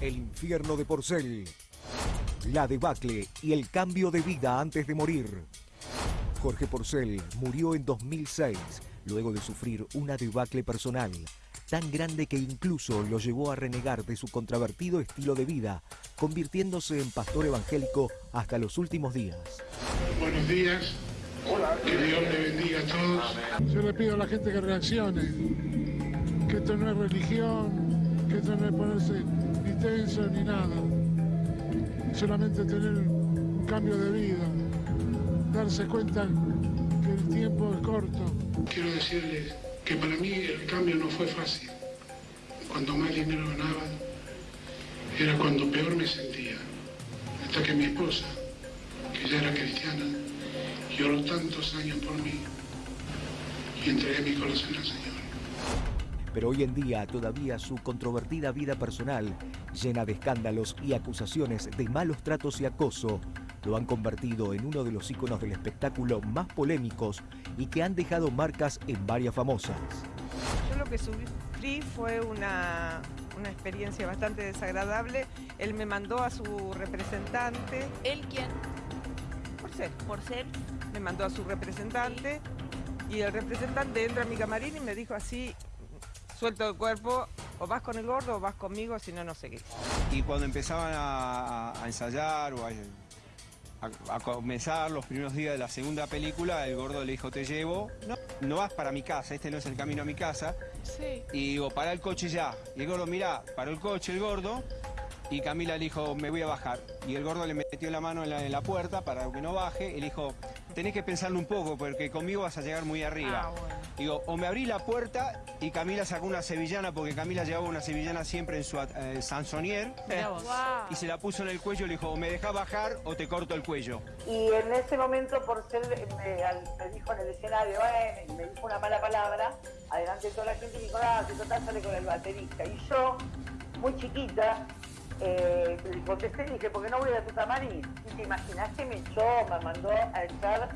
El infierno de Porcel. La debacle y el cambio de vida antes de morir. Jorge Porcel murió en 2006 luego de sufrir una debacle personal tan grande que incluso lo llevó a renegar de su contravertido estilo de vida, convirtiéndose en pastor evangélico hasta los últimos días. Buenos días. Que Dios le bendiga a todos. Yo le pido a la gente que reaccione, que esto no es religión, que esto no es ponerse ni nada. Solamente tener un cambio de vida, darse cuenta que el tiempo es corto. Quiero decirles que para mí el cambio no fue fácil. Cuando más dinero ganaba, era cuando peor me sentía. Hasta que mi esposa, que ya era cristiana, lloró tantos años por mí y entregué mi corazón al Señor. Pero hoy en día todavía su controvertida vida personal, llena de escándalos y acusaciones de malos tratos y acoso, lo han convertido en uno de los íconos del espectáculo más polémicos y que han dejado marcas en varias famosas. Yo lo que sufrí fue una, una experiencia bastante desagradable. Él me mandó a su representante. ¿Él quién? Por ser. ¿Por ser? Me mandó a su representante y el representante entra a mi camarín y me dijo así, suelto el cuerpo, o vas con el gordo o vas conmigo, si no, no seguís. Y cuando empezaban a, a ensayar o a a, comenzar los primeros días de la segunda película, el gordo le dijo, te llevo, no, no vas para mi casa, este no es el camino a mi casa. Sí. Y digo, para el coche ya. Y el gordo, mira, paró el coche el gordo, y Camila le dijo, me voy a bajar. Y el gordo le metió la mano en la, puerta para que no baje, y le dijo, tenés que pensarlo un poco, porque conmigo vas a llegar muy arriba. Ah, Digo, o me abrí la puerta y Camila sacó una sevillana, porque Camila llevaba una sevillana siempre en su eh, sansonier. Y se la puso en el cuello y le dijo, o me dejas bajar o te corto el cuello. Y en ese momento, por ser, me, dijo en el escenario, eh, me dijo una mala palabra, adelante de toda la gente, y dijo, ah, que total sale con el baterista. Y yo, muy chiquita, eh, contesté y dije, ¿por qué no voy a tu camarín? Y te imaginas que me echó, me mandó a echar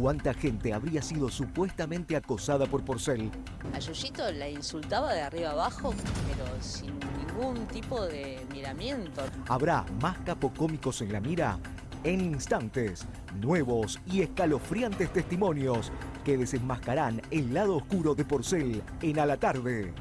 ¿Cuánta gente habría sido supuestamente acosada por Porcel? A Yuyito la insultaba de arriba abajo, pero sin ningún tipo de miramiento. ¿Habrá más capocómicos en la mira? En instantes, nuevos y escalofriantes testimonios que desenmascarán el lado oscuro de Porcel en A la Tarde.